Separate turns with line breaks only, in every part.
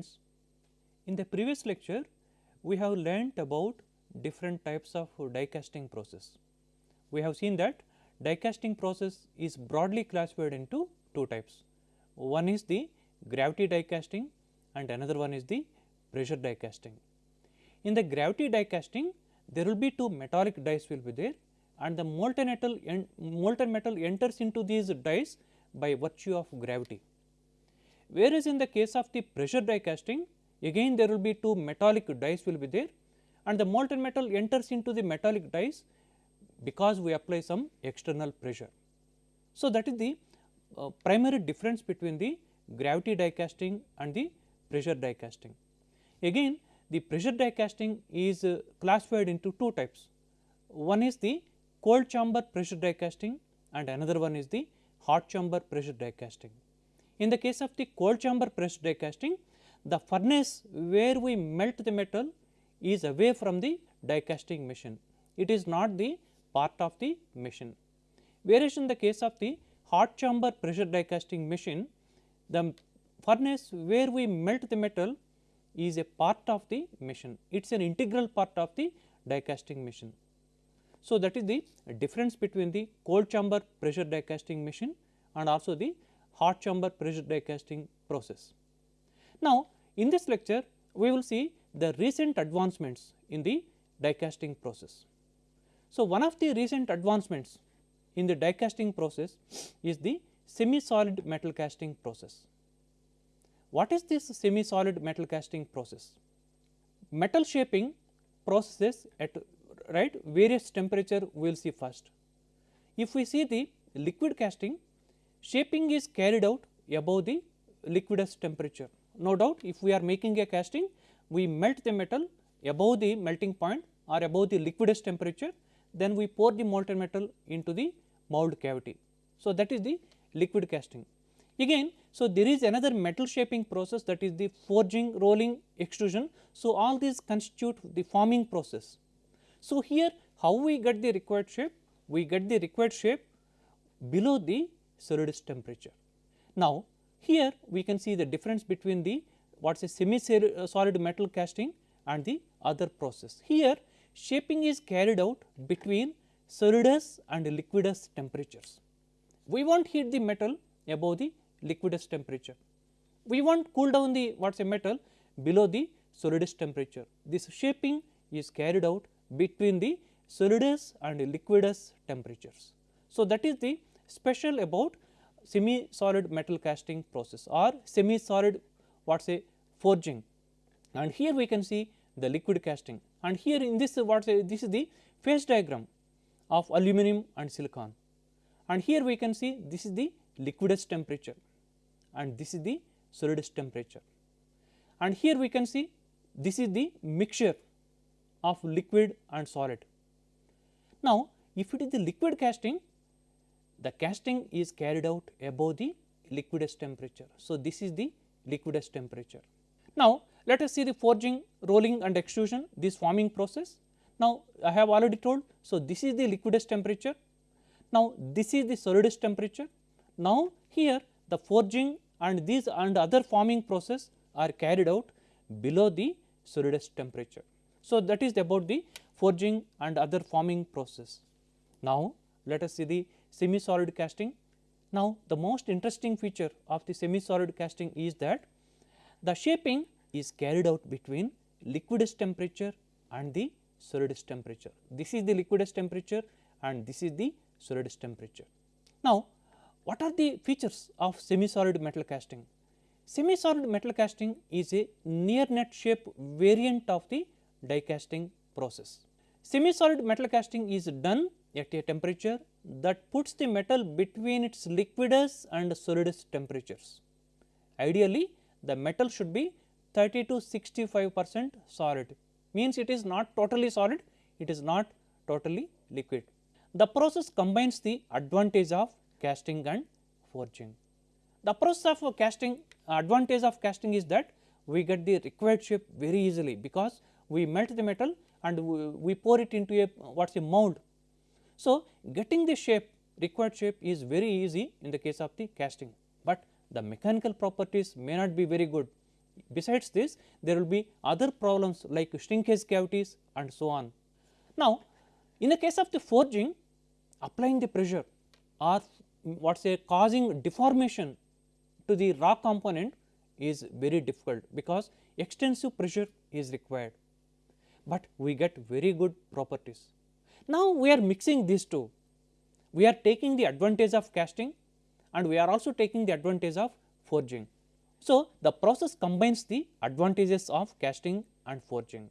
Friends. In the previous lecture, we have learnt about different types of die casting process. We have seen that die casting process is broadly classified into two types. One is the gravity die casting and another one is the pressure die casting. In the gravity die casting, there will be two metallic dies will be there and the molten metal, molten metal enters into these dies by virtue of gravity. Whereas, in the case of the pressure die casting, again there will be two metallic dies will be there and the molten metal enters into the metallic dies because we apply some external pressure. So, that is the uh, primary difference between the gravity die casting and the pressure die casting. Again the pressure die casting is uh, classified into two types. One is the cold chamber pressure die casting and another one is the hot chamber pressure die casting. In the case of the cold chamber pressure die casting, the furnace where we melt the metal is away from the die casting machine. It is not the part of the machine. Whereas, in the case of the hot chamber pressure die casting machine, the furnace where we melt the metal is a part of the machine. It is an integral part of the die casting machine. So, that is the difference between the cold chamber pressure die casting machine and also the hot chamber pressure die casting process. Now, in this lecture we will see the recent advancements in the die casting process. So, one of the recent advancements in the die casting process is the semi solid metal casting process. What is this semi solid metal casting process? Metal shaping processes at right various temperature we will see first. If we see the liquid casting, shaping is carried out above the liquidus temperature. No doubt if we are making a casting, we melt the metal above the melting point or above the liquidus temperature, then we pour the molten metal into the mold cavity. So, that is the liquid casting. Again, so there is another metal shaping process that is the forging, rolling, extrusion. So, all these constitute the forming process. So, here how we get the required shape? We get the required shape below the solidus temperature. Now, here we can see the difference between the what is a semi uh, solid metal casting and the other process. Here shaping is carried out between solidus and liquidus temperatures. We want heat the metal above the liquidus temperature. We want cool down the what is a metal below the solidus temperature. This shaping is carried out between the solidus and liquidus temperatures. So, that is the special about semi solid metal casting process or semi solid what say forging. And here we can see the liquid casting. And here in this what say this is the phase diagram of aluminum and silicon. And here we can see this is the liquidus temperature and this is the solidus temperature. And here we can see this is the mixture of liquid and solid. Now, if it is the liquid casting, the casting is carried out above the liquidus temperature. So, this is the liquidus temperature. Now, let us see the forging, rolling and extrusion this forming process. Now, I have already told. So, this is the liquidus temperature. Now, this is the solidus temperature. Now, here the forging and these and other forming process are carried out below the solidus temperature. So, that is about the forging and other forming process. Now, let us see the semi solid casting. Now, the most interesting feature of the semi solid casting is that the shaping is carried out between liquidus temperature and the solidus temperature. This is the liquidus temperature and this is the solidus temperature. Now, what are the features of semi solid metal casting? Semi solid metal casting is a near net shape variant of the die casting process. Semi solid metal casting is done at a temperature that puts the metal between its liquidus and solidus temperatures. Ideally, the metal should be 30 to 65 percent solid means it is not totally solid, it is not totally liquid. The process combines the advantage of casting and forging. The process of casting advantage of casting is that we get the required shape very easily because we melt the metal and we, we pour it into a what is a mold. So, getting the shape required shape is very easy in the case of the casting, but the mechanical properties may not be very good. besides this there will be other problems like shrinkage cavities and so on. Now, in the case of the forging applying the pressure or what say causing deformation to the raw component is very difficult because extensive pressure is required, but we get very good properties. Now, we are mixing these two, we are taking the advantage of casting and we are also taking the advantage of forging. So, the process combines the advantages of casting and forging.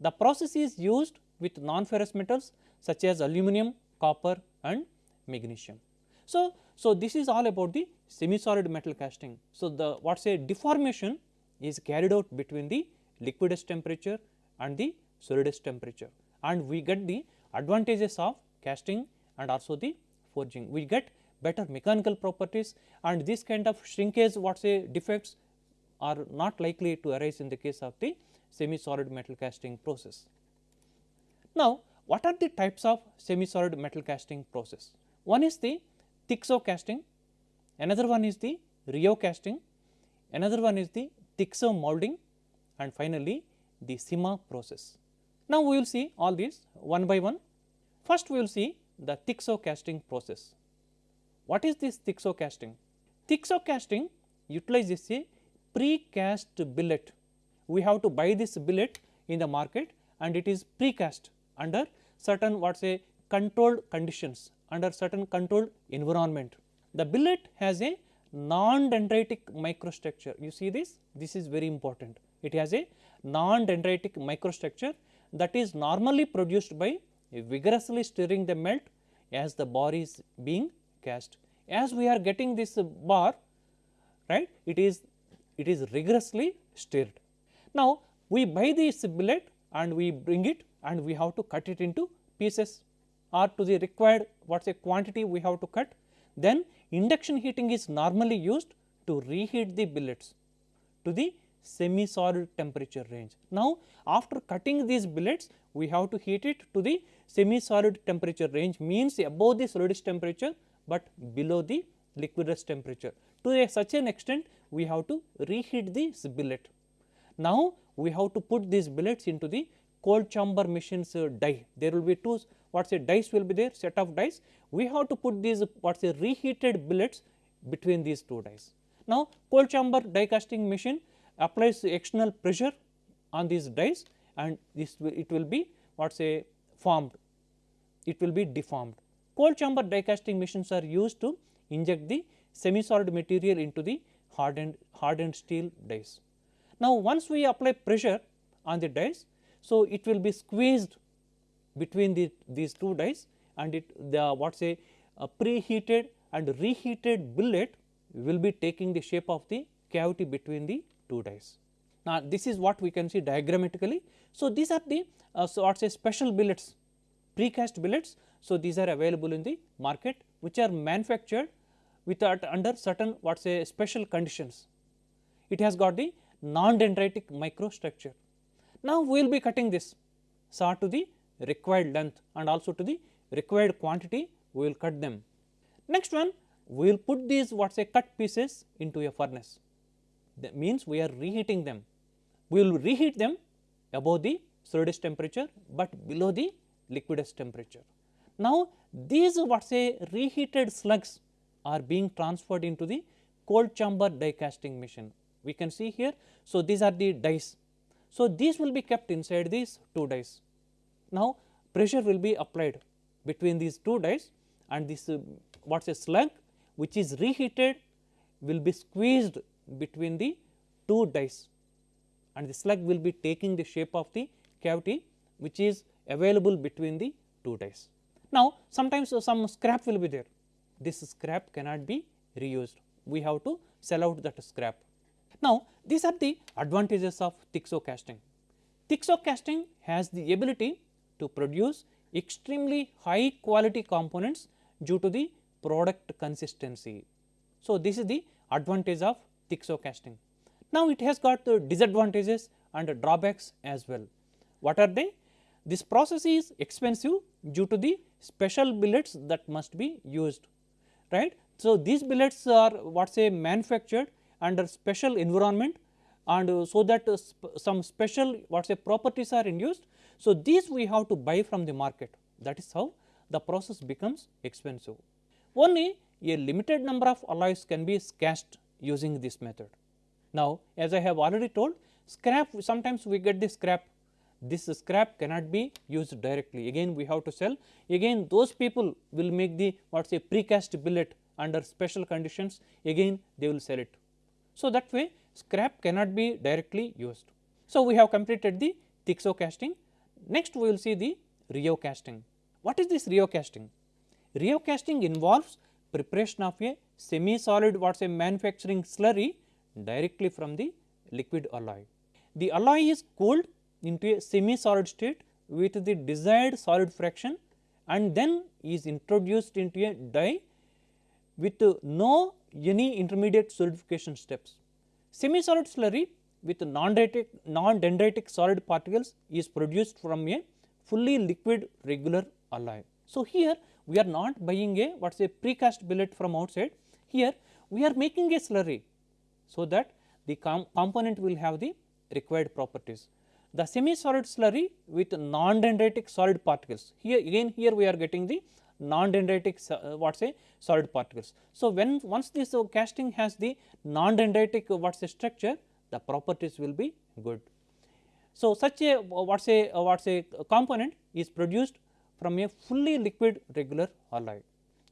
The process is used with non-ferrous metals such as aluminum, copper and magnesium. So, so this is all about the semi-solid metal casting. So, the what say deformation is carried out between the liquidus temperature and the solidus temperature and we get the advantages of casting and also the forging. We get better mechanical properties and this kind of shrinkage what say defects are not likely to arise in the case of the semi solid metal casting process. Now, what are the types of semi solid metal casting process? One is the Thixo casting, another one is the Rheo casting, another one is the Thixo molding and finally, the Sima process. Now, we will see all these one by one. First, we will see the Thixo casting process. What is this Thixo casting? Thixo casting utilizes a pre-cast billet. We have to buy this billet in the market and it is pre-cast under certain what say controlled conditions under certain controlled environment. The billet has a non-dendritic microstructure. You see this? This is very important. It has a non-dendritic microstructure that is normally produced by vigorously stirring the melt as the bar is being cast. As we are getting this bar, right, it is it is rigorously stirred. Now, we buy this billet and we bring it and we have to cut it into pieces or to the required what is a quantity we have to cut. Then induction heating is normally used to reheat the billets to the semi solid temperature range. Now, after cutting these billets we have to heat it to the semi solid temperature range means above the solidus temperature, but below the liquidus temperature. To a such an extent we have to reheat this billet. Now, we have to put these billets into the cold chamber machines uh, die. There will be two what say dies will be there set of dies. We have to put these what say reheated billets between these two dies. Now, cold chamber die casting machine applies external pressure on these dies and this it will be what say formed, it will be deformed. Cold chamber die casting machines are used to inject the semi solid material into the hardened hardened steel dies. Now, once we apply pressure on the dies, so it will be squeezed between the, these two dies and it the what say a preheated and reheated billet will be taking the shape of the cavity between the two dies. Now, this is what we can see diagrammatically. So, these are the uh, so what say special billets precast billets. So, these are available in the market which are manufactured without under certain what say special conditions. It has got the non-dendritic microstructure. Now, we will be cutting this saw to the required length and also to the required quantity we will cut them. Next one we will put these what say cut pieces into a furnace that means we are reheating them. We will reheat them above the solidus temperature, but below the liquidus temperature. Now, these what say reheated slugs are being transferred into the cold chamber die casting machine. We can see here. So, these are the dies. So, these will be kept inside these two dies. Now, pressure will be applied between these two dies and this uh, what is a slug which is reheated will be squeezed between the two dies and the slug will be taking the shape of the cavity which is available between the two dies. Now, sometimes some scrap will be there, this scrap cannot be reused, we have to sell out that scrap. Now, these are the advantages of Thixo casting. Thixo casting has the ability to produce extremely high quality components due to the product consistency. So, this is the advantage of Thixo casting. Now, it has got the disadvantages and drawbacks as well. What are they? This process is expensive due to the special billets that must be used, right. So, these billets are what say manufactured under special environment and so that uh, some special what say properties are induced. So, these we have to buy from the market that is how the process becomes expensive. Only a limited number of alloys can be cast using this method. Now, as I have already told scrap sometimes we get the scrap this scrap cannot be used directly again we have to sell again those people will make the what say precast billet under special conditions again they will sell it. So, that way scrap cannot be directly used. So, we have completed the Thixo casting next we will see the Rheo casting. What is this Rheo casting? Rheo casting involves preparation of a semi solid what say manufacturing slurry directly from the liquid alloy. The alloy is cooled into a semi solid state with the desired solid fraction and then is introduced into a die with no any intermediate solidification steps. Semi solid slurry with non-dendritic non solid particles is produced from a fully liquid regular alloy. So, here we are not buying a what is a precast billet from outside here we are making a slurry. So, that the com component will have the required properties the semi solid slurry with non-dendritic solid particles. Here again here we are getting the non-dendritic uh, what say solid particles. So, when once this uh, casting has the non-dendritic uh, what say structure the properties will be good. So, such a uh, what say uh, what say component is produced from a fully liquid regular alloy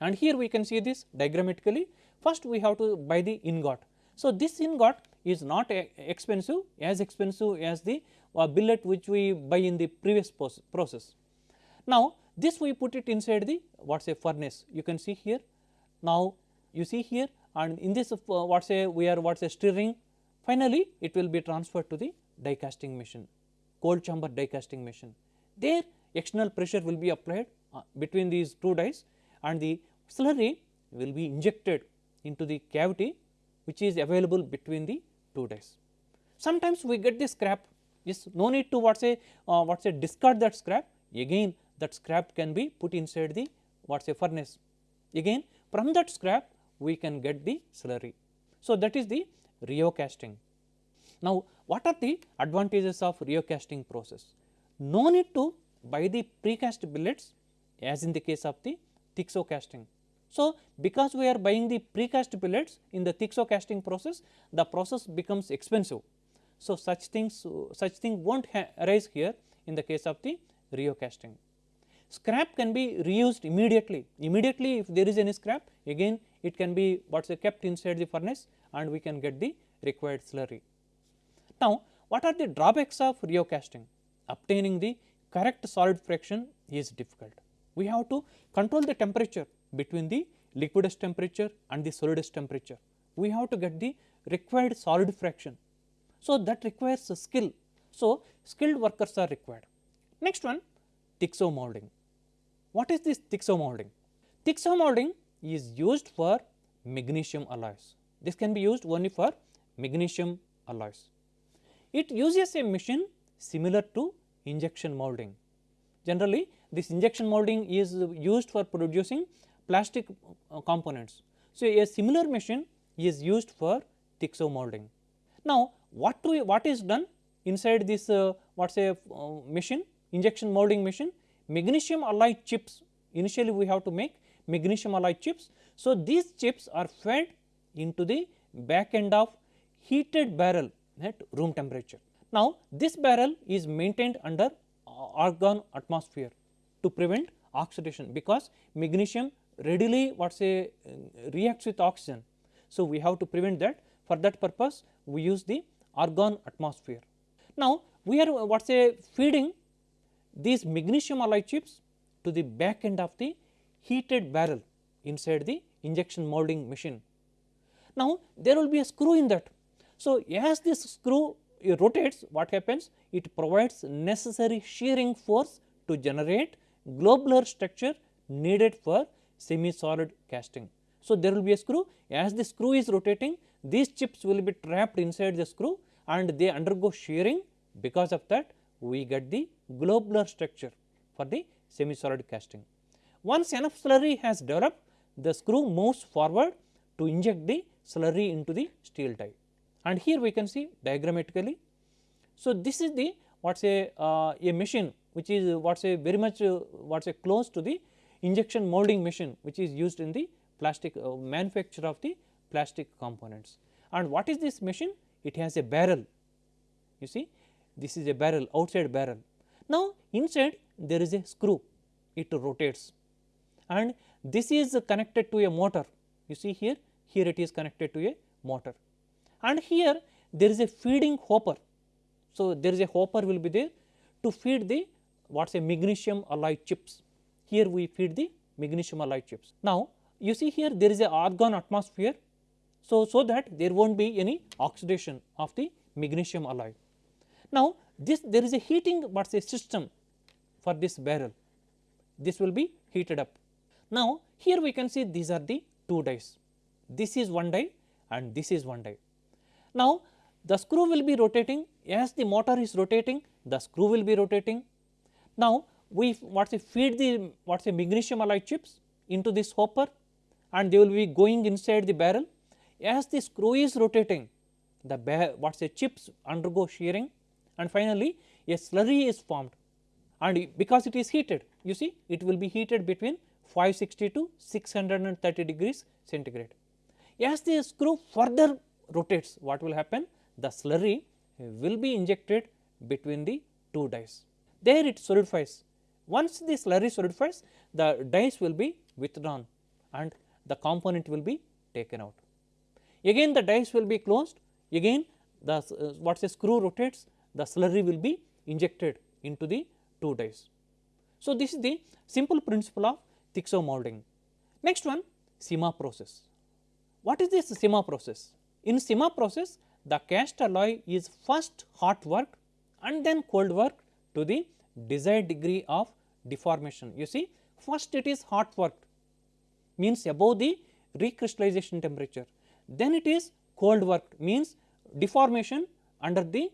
and here we can see this diagrammatically first we have to buy the ingot. So, this ingot is not expensive as expensive as the uh, billet which we buy in the previous process. Now, this we put it inside the what say furnace you can see here. Now, you see here and in this uh, what say we are what say stirring finally, it will be transferred to the die casting machine cold chamber die casting machine. There external pressure will be applied uh, between these two dies and the slurry will be injected into the cavity which is available between the two dies. Sometimes we get the scrap is no need to what say uh, what say discard that scrap again that scrap can be put inside the what say furnace again from that scrap we can get the slurry. So, that is the Rheo casting. Now, what are the advantages of Rheo casting process? No need to buy the precast billets as in the case of the Thixo casting. So, because we are buying the precast billets in the Thixo casting process, the process becomes expensive so, such things such thing will not arise here in the case of the Rheo casting. Scrap can be reused immediately, immediately if there is any scrap again it can be what is kept inside the furnace and we can get the required slurry. Now, what are the drawbacks of Rheo casting? Obtaining the correct solid fraction is difficult. We have to control the temperature between the liquidus temperature and the solidus temperature. We have to get the required solid fraction so, that requires a skill. So, skilled workers are required. Next one Thixo molding. What is this Thixo molding? Thixo molding is used for magnesium alloys. This can be used only for magnesium alloys. It uses a machine similar to injection molding. Generally, this injection molding is used for producing plastic uh, components. So, a similar machine is used for Thixo molding. Now, what we what is done inside this uh, what say uh, machine injection molding machine magnesium alloy chips initially we have to make magnesium alloy chips. So, these chips are fed into the back end of heated barrel at room temperature. Now, this barrel is maintained under argon atmosphere to prevent oxidation because magnesium readily what say uh, reacts with oxygen. So, we have to prevent that for that purpose we use the argon atmosphere. Now, we are uh, what say feeding these magnesium alloy chips to the back end of the heated barrel inside the injection molding machine. Now, there will be a screw in that. So, as this screw rotates what happens it provides necessary shearing force to generate globular structure needed for semi solid casting. So, there will be a screw as the screw is rotating these chips will be trapped inside the screw and they undergo shearing because of that we get the globular structure for the semi solid casting. Once enough slurry has developed the screw moves forward to inject the slurry into the steel die and here we can see diagrammatically. So, this is the what say uh, a machine which is what say very much uh, what say close to the injection molding machine which is used in the plastic uh, manufacture of the plastic components. And what is this machine? It has a barrel you see this is a barrel outside barrel. Now, inside there is a screw it rotates and this is connected to a motor you see here here it is connected to a motor and here there is a feeding hopper. So, there is a hopper will be there to feed the what is a magnesium alloy chips here we feed the magnesium alloy chips. Now, you see here there is a argon atmosphere. So, so that there will not be any oxidation of the magnesium alloy. Now, this there is a heating what is a system for this barrel this will be heated up. Now, here we can see these are the two dies this is one die and this is one die. Now, the screw will be rotating as the motor is rotating the screw will be rotating. Now, we what say feed the what say magnesium alloy chips into this hopper and they will be going inside the barrel as the screw is rotating the what say chips undergo shearing and finally, a slurry is formed and because it is heated you see it will be heated between 560 to 630 degrees centigrade. As the screw further rotates what will happen the slurry will be injected between the two dies. There it solidifies once the slurry solidifies the dies will be withdrawn and the component will be taken out. Again the dies will be closed again the uh, what is screw rotates the slurry will be injected into the two dies. So, this is the simple principle of Thixo molding. Next one Sima process. What is this Sima process? In Sima process the cast alloy is first hot worked and then cold worked to the desired degree of deformation. You see first it is hot worked means above the recrystallization temperature then it is cold worked means deformation under the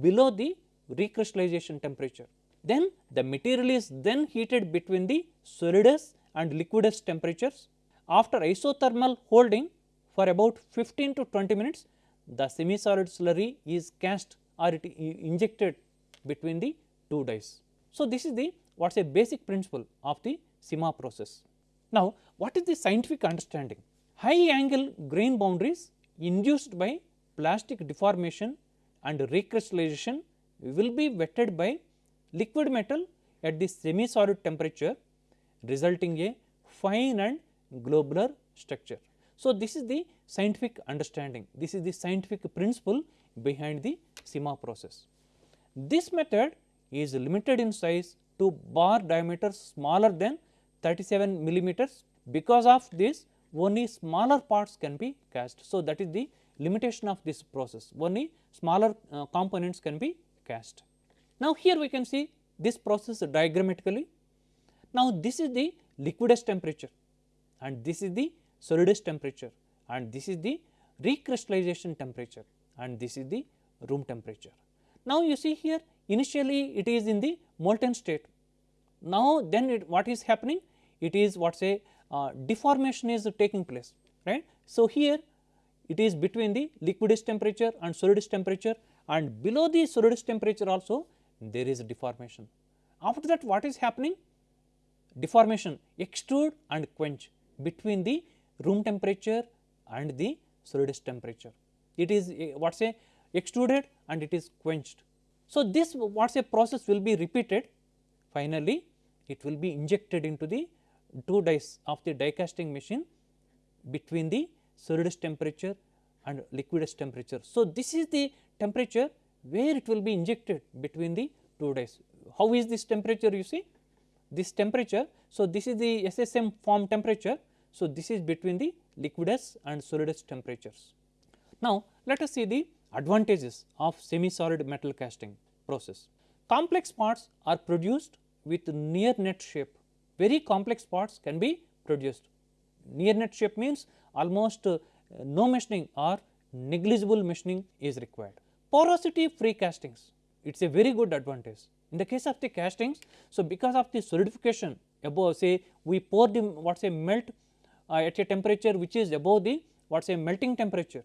below the recrystallization temperature. Then the material is then heated between the solidus and liquidus temperatures. After isothermal holding for about 15 to 20 minutes, the semi-solid slurry is cast or it injected between the two dies. So, this is the what is a basic principle of the SIMA process. Now, what is the scientific understanding? High angle grain boundaries induced by plastic deformation and recrystallization will be wetted by liquid metal at the semi solid temperature resulting a fine and globular structure. So, this is the scientific understanding, this is the scientific principle behind the SIMA process. This method is limited in size to bar diameter smaller than 37 millimeters because of this only smaller parts can be cast. So, that is the limitation of this process only smaller uh, components can be cast. Now, here we can see this process diagrammatically. Now, this is the liquidus temperature and this is the solidus temperature and this is the recrystallization temperature and this is the room temperature. Now, you see here initially it is in the molten state. Now, then it, what is happening? It is what say uh, deformation is taking place right. So, here it is between the liquidus temperature and solidus temperature and below the solidus temperature also there is deformation. After that what is happening? Deformation extrude and quench between the room temperature and the solidus temperature. It is eh, what say extruded and it is quenched. So, this what say process will be repeated finally it will be injected into the two dies of the die casting machine between the solidus temperature and liquidus temperature. So, this is the temperature where it will be injected between the two dies. How is this temperature you see? This temperature, so this is the SSM form temperature. So, this is between the liquidus and solidus temperatures. Now, let us see the advantages of semi solid metal casting process. Complex parts are produced with near net shape, very complex parts can be produced. Near net shape means almost uh, no machining or negligible machining is required. Porosity free castings, it is a very good advantage. In the case of the castings, so because of the solidification above say we pour the what say melt uh, at a temperature which is above the what say melting temperature,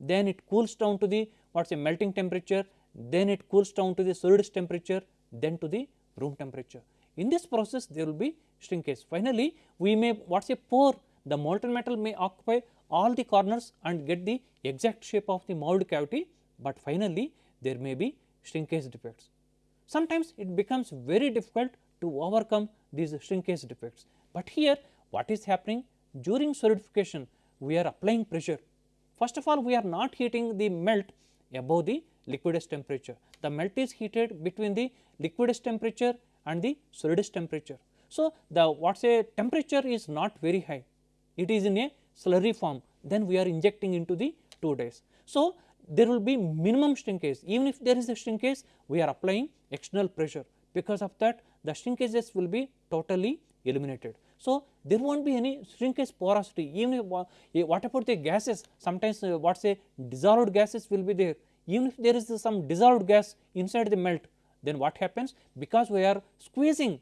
then it cools down to the what is a melting temperature, then it cools down to the solidus temperature, then to the room temperature. In this process there will be shrinkage. Finally, we may what is a pour the molten metal may occupy all the corners and get the exact shape of the mould cavity, but finally there may be shrinkage defects. Sometimes it becomes very difficult to overcome these shrinkage defects, but here what is happening during solidification we are applying pressure. First of all we are not heating the melt above the liquidus temperature. The melt is heated between the liquidus temperature and the solidus temperature. So, the what say temperature is not very high, it is in a slurry form then we are injecting into the 2 dies. So, there will be minimum shrinkage even if there is a shrinkage we are applying external pressure because of that the shrinkages will be totally eliminated. So, there will not be any shrinkage porosity even if what about the gases sometimes uh, what say dissolved gases will be there even if there is some dissolved gas inside the melt then what happens because we are squeezing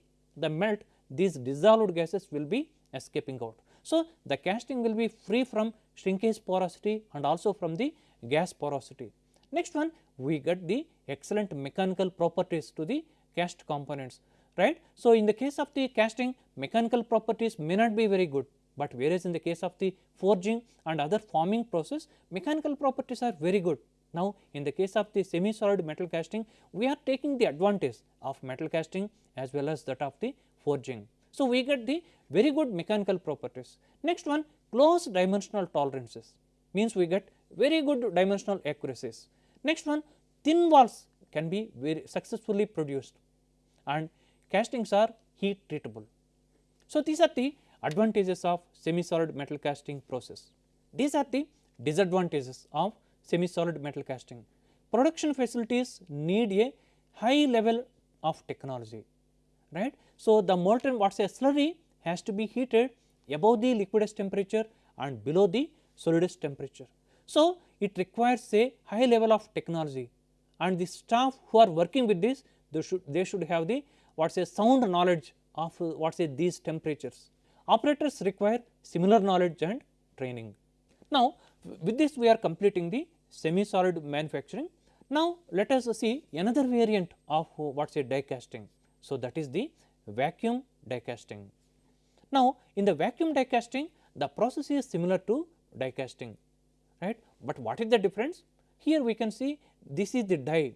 the melt these dissolved gases will be escaping out. So, the casting will be free from shrinkage porosity and also from the gas porosity. Next one we get the excellent mechanical properties to the cast components right. So, in the case of the casting mechanical properties may not be very good, but whereas in the case of the forging and other forming process mechanical properties are very good. Now, in the case of the semi solid metal casting we are taking the advantage of metal casting as well as that of the forging. So, we get the very good mechanical properties. Next one close dimensional tolerances means we get very good dimensional accuracies. Next one thin walls can be very successfully produced and castings are heat treatable. So, these are the advantages of semi solid metal casting process. These are the disadvantages of semi solid metal casting. Production facilities need a high level of technology right. So, the molten what say slurry has to be heated above the liquidus temperature and below the solidus temperature. So, it requires a high level of technology and the staff who are working with this they should they should have the what say sound knowledge of what say these temperatures. Operators require similar knowledge and training. Now, with this we are completing the semi solid manufacturing. Now, let us see another variant of what say die casting. So, that is the vacuum die casting. Now, in the vacuum die casting the process is similar to die casting right, but what is the difference? Here we can see this is the die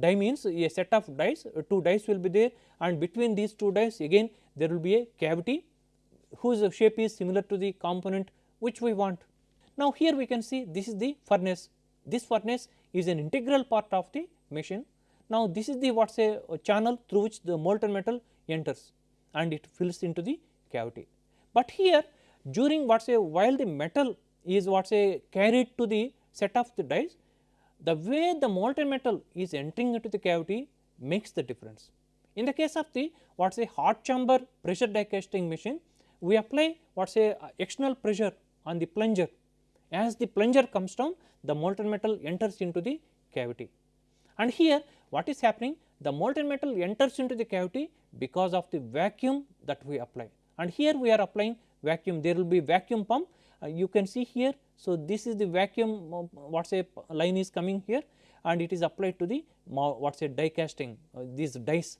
die means a set of dies uh, two dies will be there and between these two dies again there will be a cavity whose shape is similar to the component which we want. Now, here we can see this is the furnace this furnace is an integral part of the machine. Now, this is the what say a channel through which the molten metal enters and it fills into the cavity. But here during what say while the metal is what say carried to the set of the dies the way the molten metal is entering into the cavity makes the difference. In the case of the what is a hot chamber pressure die casting machine, we apply what is a uh, external pressure on the plunger. As the plunger comes down, the molten metal enters into the cavity. And here what is happening? The molten metal enters into the cavity because of the vacuum that we apply. And here we are applying vacuum, there will be vacuum pump. Uh, you can see here so, this is the vacuum uh, what say line is coming here and it is applied to the what say die casting uh, these dies.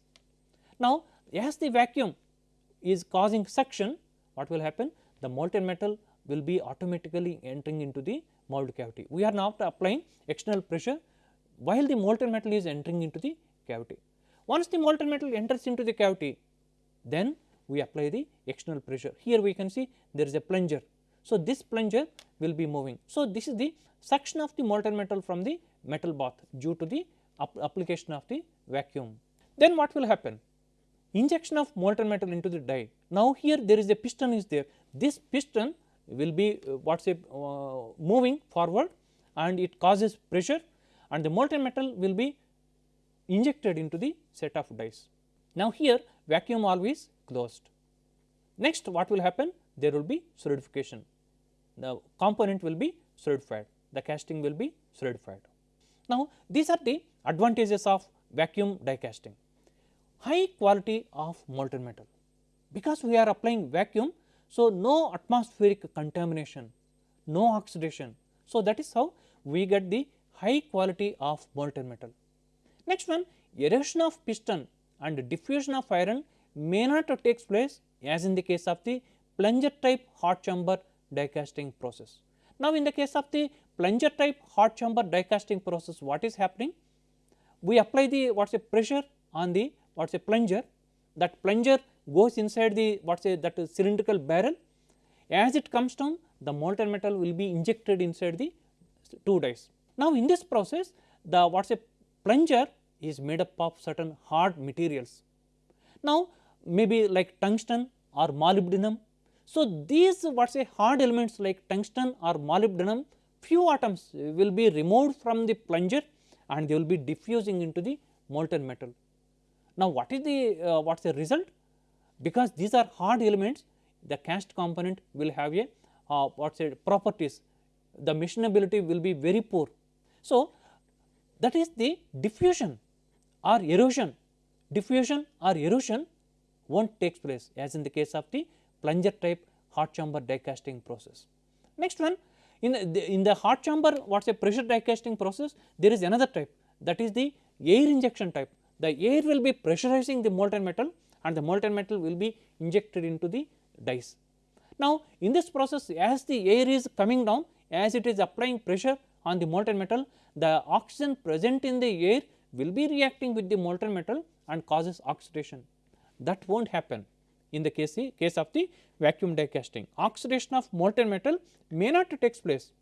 Now, as the vacuum is causing suction what will happen the molten metal will be automatically entering into the mold cavity. We are now applying external pressure while the molten metal is entering into the cavity. Once the molten metal enters into the cavity then we apply the external pressure. Here we can see there is a plunger so, this plunger will be moving. So, this is the suction of the molten metal from the metal bath due to the application of the vacuum. Then what will happen? Injection of molten metal into the die. Now, here there is a piston is there. This piston will be uh, say uh, moving forward and it causes pressure and the molten metal will be injected into the set of dies. Now, here vacuum valve is closed. Next what will happen? There will be solidification the component will be solidified, the casting will be solidified. Now, these are the advantages of vacuum die casting. High quality of molten metal, because we are applying vacuum, so no atmospheric contamination, no oxidation. So, that is how we get the high quality of molten metal. Next one erosion of piston and diffusion of iron may not take place as in the case of the plunger type hot chamber die casting process. Now, in the case of the plunger type hot chamber die casting process what is happening? We apply the what is a pressure on the what is a plunger that plunger goes inside the what is a that cylindrical barrel as it comes down the molten metal will be injected inside the two dies. Now, in this process the what is a plunger is made up of certain hard materials. Now, maybe like tungsten or molybdenum. So, these what say hard elements like tungsten or molybdenum few atoms will be removed from the plunger and they will be diffusing into the molten metal. Now, what is the uh, what is the result? Because these are hard elements the cast component will have a uh, what say properties the machinability will be very poor. So, that is the diffusion or erosion diffusion or erosion not take place as in the case of the plunger type hot chamber die casting process. Next one in the, in the hot chamber what is a pressure die casting process there is another type that is the air injection type. The air will be pressurizing the molten metal and the molten metal will be injected into the dies. Now, in this process as the air is coming down as it is applying pressure on the molten metal the oxygen present in the air will be reacting with the molten metal and causes oxidation that will not happen in the case, case of the vacuum die casting. Oxidation of molten metal may not take place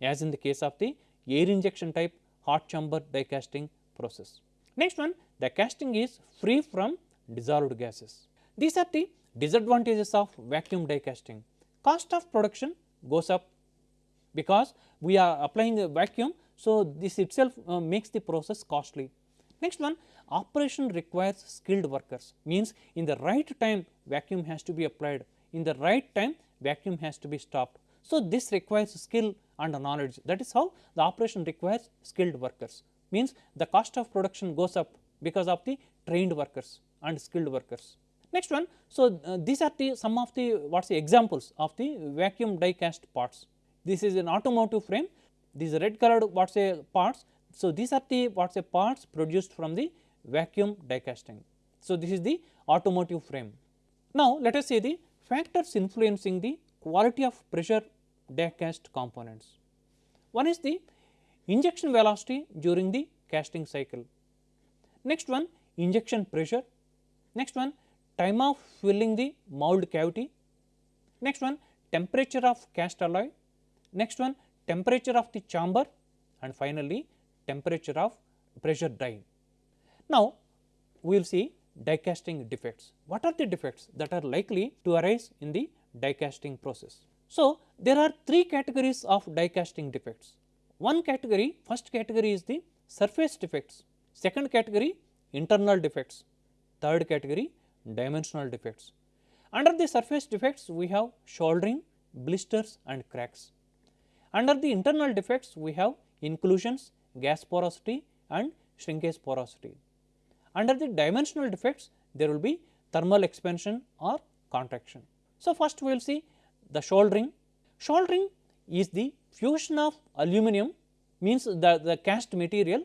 as in the case of the air injection type hot chamber die casting process. Next one the casting is free from dissolved gases. These are the disadvantages of vacuum die casting. Cost of production goes up because we are applying a vacuum. So, this itself uh, makes the process costly. Next one operation requires skilled workers means in the right time vacuum has to be applied, in the right time vacuum has to be stopped. So, this requires skill and knowledge that is how the operation requires skilled workers means the cost of production goes up because of the trained workers and skilled workers. Next one, so uh, these are the some of the what is the examples of the vacuum die cast parts. This is an automotive frame, these red colored what is say parts. So, these are the what say parts produced from the vacuum die casting. So, this is the automotive frame. Now, let us see the factors influencing the quality of pressure die cast components. One is the injection velocity during the casting cycle. Next one injection pressure. Next one time of filling the mould cavity. Next one temperature of cast alloy. Next one temperature of the chamber and finally temperature of pressure die. Now, we will see die casting defects. What are the defects that are likely to arise in the die casting process? So, there are three categories of die casting defects. One category, first category is the surface defects, second category internal defects, third category dimensional defects. Under the surface defects, we have soldering, blisters and cracks. Under the internal defects, we have inclusions, gas porosity and shrinkage porosity. Under the dimensional defects there will be thermal expansion or contraction. So, first we will see the soldering. Soldering is the fusion of aluminum means the, the cast material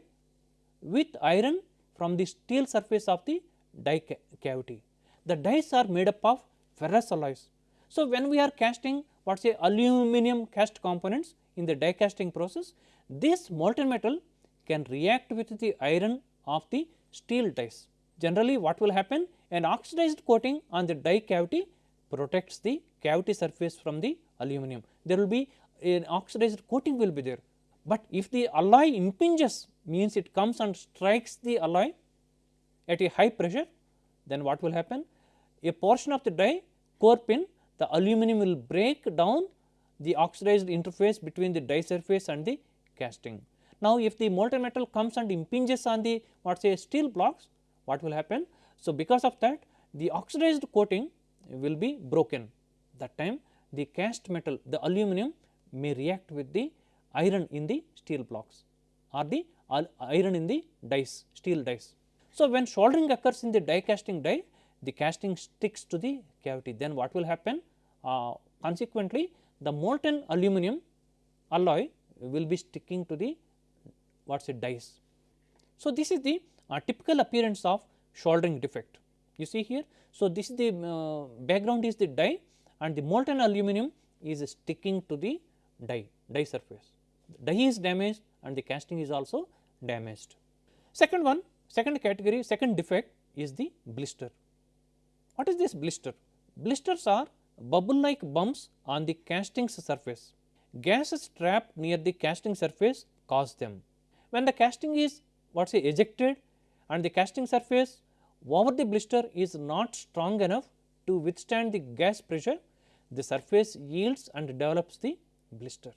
with iron from the steel surface of the die ca cavity. The dies are made up of ferrous alloys. So, when we are casting what say aluminum cast components in the die casting process, this molten metal can react with the iron of the steel dies. Generally what will happen? An oxidized coating on the die cavity protects the cavity surface from the aluminum. There will be an oxidized coating will be there, but if the alloy impinges means it comes and strikes the alloy at a high pressure, then what will happen? A portion of the die core pin the aluminum will break down the oxidized interface between the die surface and the casting. Now, if the molten metal comes and impinges on the what say steel blocks, what will happen? So, because of that the oxidized coating will be broken that time the cast metal the aluminum may react with the iron in the steel blocks or the iron in the dies steel dies. So, when soldering occurs in the die casting die the casting sticks to the cavity then what will happen uh, consequently the molten aluminum alloy will be sticking to the what is it dies. So, this is the uh, typical appearance of soldering defect you see here. So, this is the uh, background is the die and the molten aluminum is sticking to the die, die surface. Die is damaged and the casting is also damaged. Second one, second category, second defect is the blister. What is this blister? Blisters are bubble like bumps on the casting's surface. Gases trapped near the casting surface cause them. When the casting is what say ejected and the casting surface over the blister is not strong enough to withstand the gas pressure, the surface yields and develops the blister.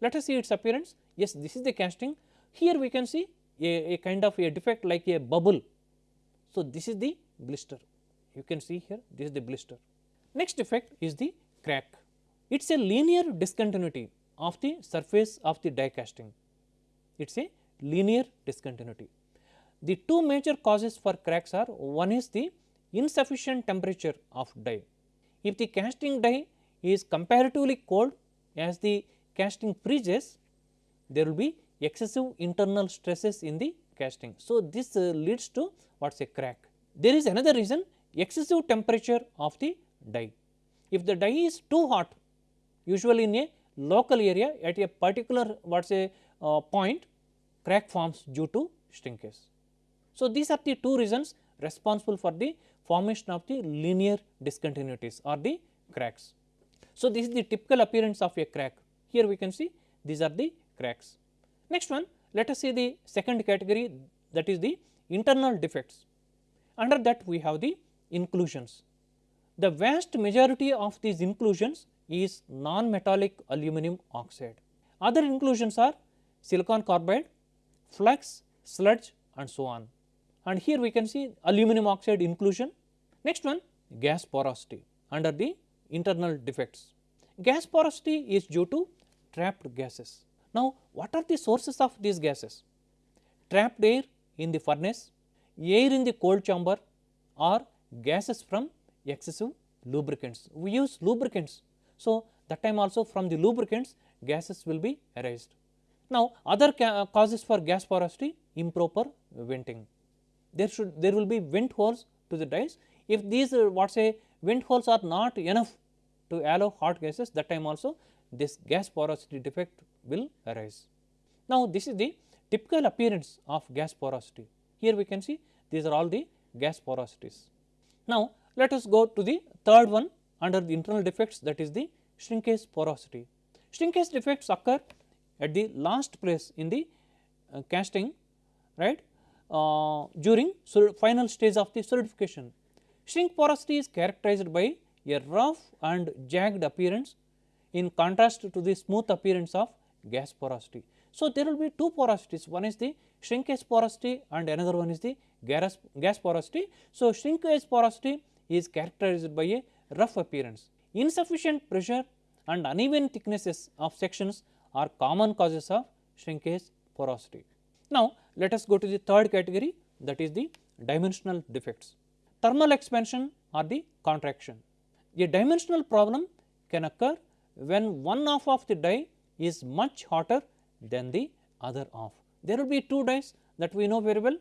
Let us see its appearance. Yes, this is the casting. Here we can see a, a kind of a defect like a bubble. So, this is the blister. You can see here this is the blister. Next defect is the crack. It is a linear discontinuity of the surface of the die casting. It is a linear discontinuity. The two major causes for cracks are one is the insufficient temperature of die. If the casting die is comparatively cold as the casting freezes, there will be excessive internal stresses in the casting. So, this uh, leads to what is a crack. There is another reason excessive temperature of the die. If the die is too hot usually in a local area at a particular what is a uh, point crack forms due to shrinkage. So, these are the two reasons responsible for the formation of the linear discontinuities or the cracks. So, this is the typical appearance of a crack. Here we can see these are the cracks. Next one let us see the second category that is the internal defects. Under that we have the inclusions. The vast majority of these inclusions is non-metallic aluminum oxide. Other inclusions are silicon carbide, flux, sludge and so on and here we can see aluminum oxide inclusion. Next one gas porosity under the internal defects. Gas porosity is due to trapped gases. Now, what are the sources of these gases? Trapped air in the furnace, air in the cold chamber or gases from excessive lubricants. We use lubricants. So, that time also from the lubricants gases will be arised. Now, other causes for gas porosity improper venting there should there will be vent holes to the dies. If these uh, what say vent holes are not enough to allow hot gases that time also this gas porosity defect will arise. Now, this is the typical appearance of gas porosity. Here we can see these are all the gas porosities. Now, let us go to the third one under the internal defects that is the shrinkage porosity. Shrinkage defects occur at the last place in the uh, casting right uh, during final stage of the solidification. Shrink porosity is characterized by a rough and jagged appearance in contrast to the smooth appearance of gas porosity. So, there will be two porosities one is the shrinkage porosity and another one is the gas, gas porosity. So, shrinkage porosity is characterized by a rough appearance. Insufficient pressure and uneven thicknesses of sections are common causes of shrinkage porosity. Now, let us go to the third category that is the dimensional defects. Thermal expansion or the contraction. A dimensional problem can occur when one half of the die is much hotter than the other half. There will be two dies that we know very well.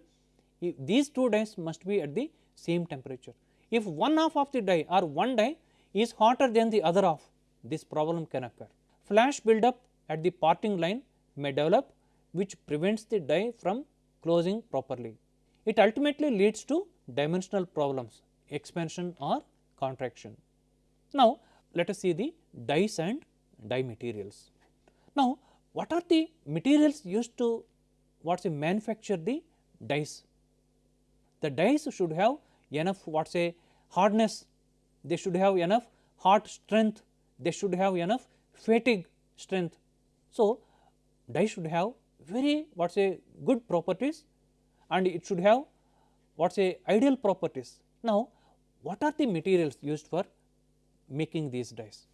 These two dies must be at the same temperature. If one half of the die or one die is hotter than the other half, this problem can occur. Flash buildup at the parting line may develop which prevents the die from closing properly. It ultimately leads to dimensional problems expansion or contraction. Now, let us see the dies and die materials. Now, what are the materials used to what is manufacture the dies? The dies should have enough what say hardness, they should have enough hot strength, they should have enough fatigue strength. So, die should have very what say good properties and it should have what say ideal properties. Now, what are the materials used for making these dies?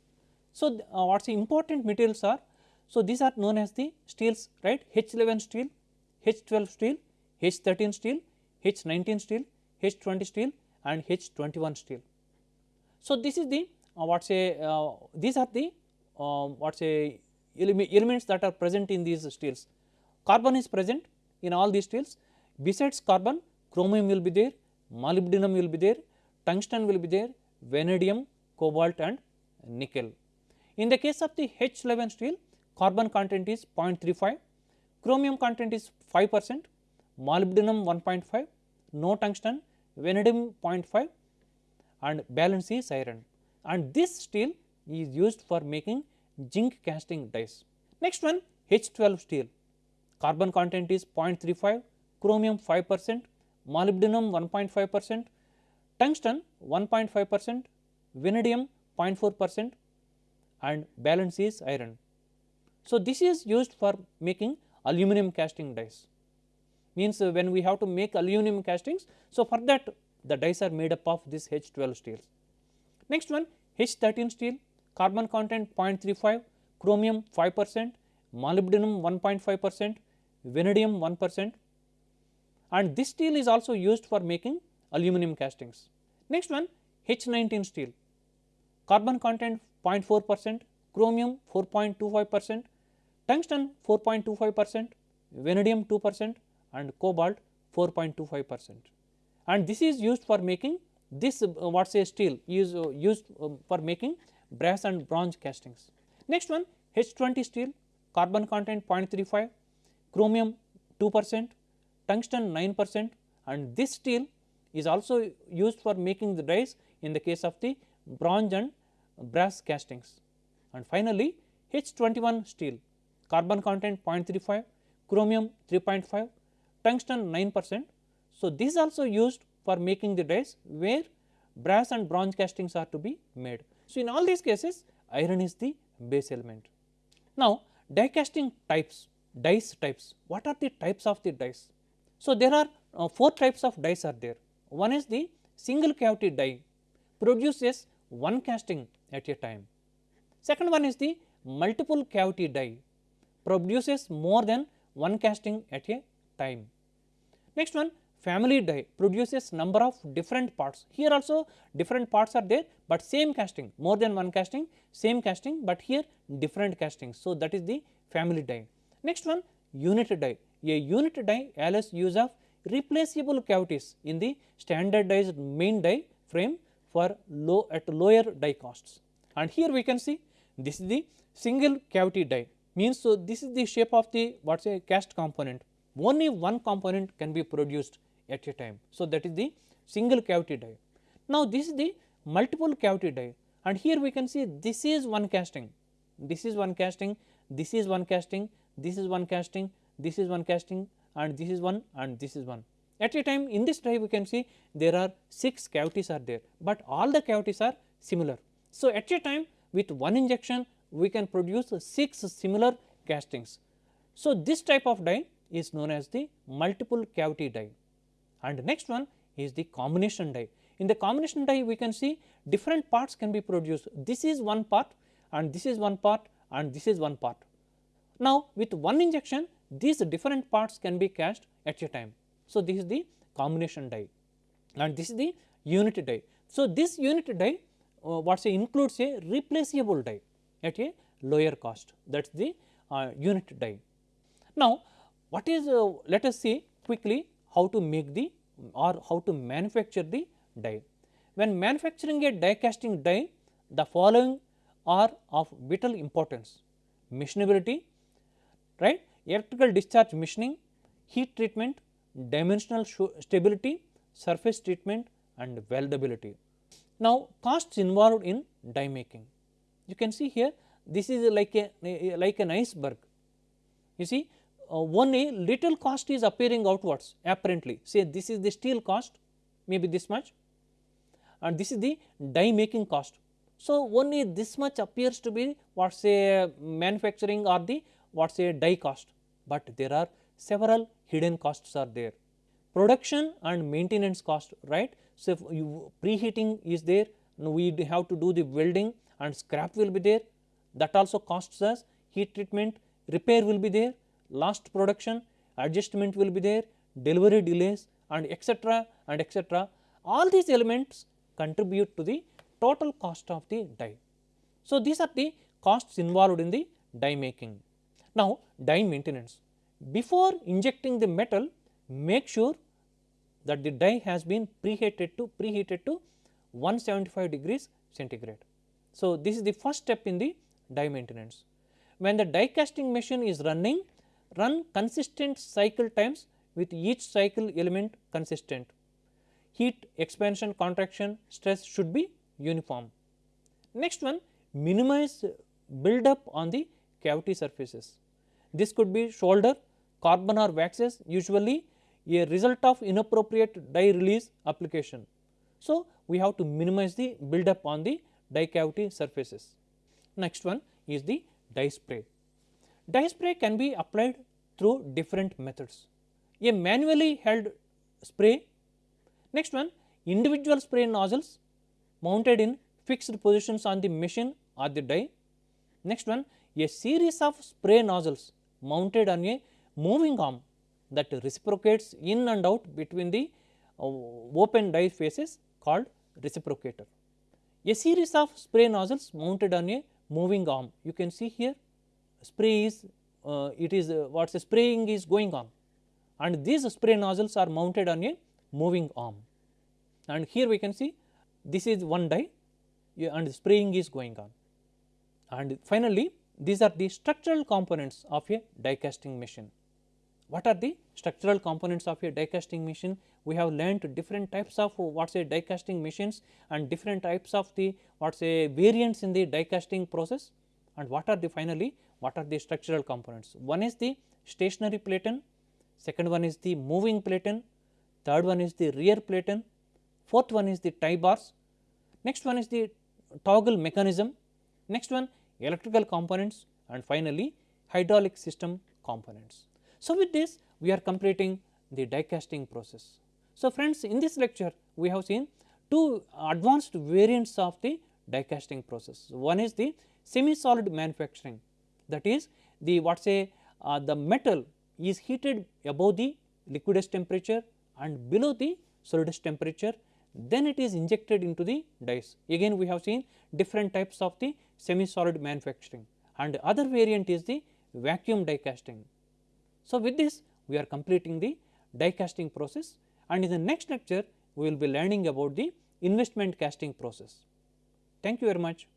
So, uh, what say important materials are? So, these are known as the steels right H11 steel, H12 steel, H13 steel, H19 steel, H20 steel and H21 steel. So, this is the uh, what say uh, these are the uh, what say elements that are present in these steels. Carbon is present in all these steels. Besides carbon, chromium will be there, molybdenum will be there, tungsten will be there, vanadium, cobalt and nickel. In the case of the H11 steel, carbon content is 0.35, chromium content is 5 percent, molybdenum 1.5, no tungsten, vanadium 0.5 and balance is iron and this steel is used for making zinc casting dies. Next one H12 steel, carbon content is 0.35, chromium 5 percent, molybdenum 1.5 percent, tungsten 1.5 percent, vanadium 0.4 percent and balance is iron. So, this is used for making aluminum casting dies means uh, when we have to make aluminum castings. So, for that the dies are made up of this H12 steels. Next one H13 steel carbon content 0.35, chromium 5 percent, molybdenum 1.5 percent, vanadium 1 percent and this steel is also used for making aluminum castings. Next one H19 steel carbon content 0.4 percent, chromium 4.25 percent, tungsten 4.25 percent, vanadium 2 percent and cobalt 4.25 percent. And this is used for making this uh, what say steel is uh, used uh, for making brass and bronze castings. Next one H20 steel carbon content 0.35, chromium 2 percent, tungsten 9 percent and this steel is also used for making the dies in the case of the bronze and brass castings. And finally, H21 steel carbon content 0.35, chromium 3.5, tungsten 9 percent. So, this is also used for making the dies where brass and bronze castings are to be made. So, in all these cases iron is the base element. Now, die casting types, dies types, what are the types of the dies? So, there are uh, 4 types of dies are there. One is the single cavity die produces one casting at a time. Second one is the multiple cavity die produces more than one casting at a time. Next one family die produces number of different parts. Here also different parts are there, but same casting more than one casting same casting, but here different castings. So, that is the family die. Next one unit die a unit die allows use of replaceable cavities in the standardized main die frame for low at lower die costs. And here we can see this is the single cavity die means so this is the shape of the what say cast component only one component can be produced at a time. So, that is the single cavity die. Now, this is the multiple cavity die and here we can see this is one casting, this is one casting, this is one casting, this is one casting, this is one casting and this is one and this is one. At a time in this die we can see there are 6 cavities are there, but all the cavities are similar. So, at a time with one injection we can produce 6 similar castings. So, this type of die is known as the multiple cavity die and next one is the combination die. In the combination die we can see different parts can be produced. This is one part and this is one part and this is one part. Now, with one injection these different parts can be cast at a time. So, this is the combination die and this is the unit die. So, this unit die uh, what say includes a replaceable die at a lower cost that is the uh, unit die. Now, what is uh, let us see quickly how to make the or how to manufacture the die. When manufacturing a die casting die, the following are of vital importance machinability, right, electrical discharge machining, heat treatment, dimensional stability, surface treatment and weldability. Now, costs involved in die making. You can see here this is like a like an iceberg. You see Uh, one a little cost is appearing outwards apparently say this is the steel cost maybe this much and this is the die making cost. So, only this much appears to be what say manufacturing or the what say die cost, but there are several hidden costs are there. Production and maintenance cost right. So, you preheating is there we have to do the welding and scrap will be there that also costs us heat treatment repair will be there lost production, adjustment will be there, delivery delays and etc. and etc. All these elements contribute to the total cost of the die. So, these are the costs involved in the die making. Now, die maintenance. Before injecting the metal, make sure that the die has been preheated to preheated to 175 degrees centigrade. So, this is the first step in the die maintenance. When the die casting machine is running, run consistent cycle times with each cycle element consistent. Heat expansion contraction stress should be uniform. Next one minimize build up on the cavity surfaces. This could be solder, carbon or waxes usually a result of inappropriate die release application. So, we have to minimize the build up on the die cavity surfaces. Next one is the die spray. Die spray can be applied through different methods. A manually held spray, next one individual spray nozzles mounted in fixed positions on the machine or the die. Next one a series of spray nozzles mounted on a moving arm that reciprocates in and out between the uh, open die faces called reciprocator. A series of spray nozzles mounted on a moving arm. You can see here spray is uh, it is uh, what is spraying is going on and these spray nozzles are mounted on a moving arm. And here we can see this is one die and spraying is going on. And finally, these are the structural components of a die casting machine. What are the structural components of a die casting machine? We have learnt different types of what say die casting machines and different types of the what say variants in the die casting process and what are the finally what are the structural components. One is the stationary platen, second one is the moving platen, third one is the rear platen, fourth one is the tie bars, next one is the toggle mechanism, next one electrical components and finally hydraulic system components. So, with this we are completing the die casting process. So, friends in this lecture we have seen two advanced variants of the die casting process. One is the semi solid manufacturing that is the what say uh, the metal is heated above the liquidus temperature and below the solidus temperature then it is injected into the dies. Again we have seen different types of the semi solid manufacturing and other variant is the vacuum die casting so, with this we are completing the die casting process and in the next lecture we will be learning about the investment casting process. Thank you very much.